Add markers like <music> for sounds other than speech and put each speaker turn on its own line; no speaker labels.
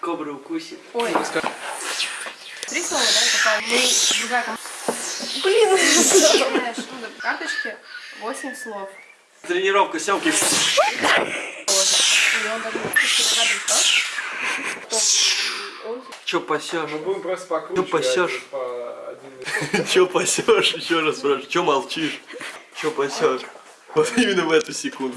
Кобра укусит.
Ой. Три слова, да, попал. Мы другая. Блин, знаешь, ну, карточки 8 слов.
Тренировка съемки.
И он даже
пасешь?
Мы будем просто покручивать.
Че а пасешь?
По один <laughs>
пасешь? Еще раз спрашиваю. Че молчишь? Че пасешь? Вот именно в эту секунду.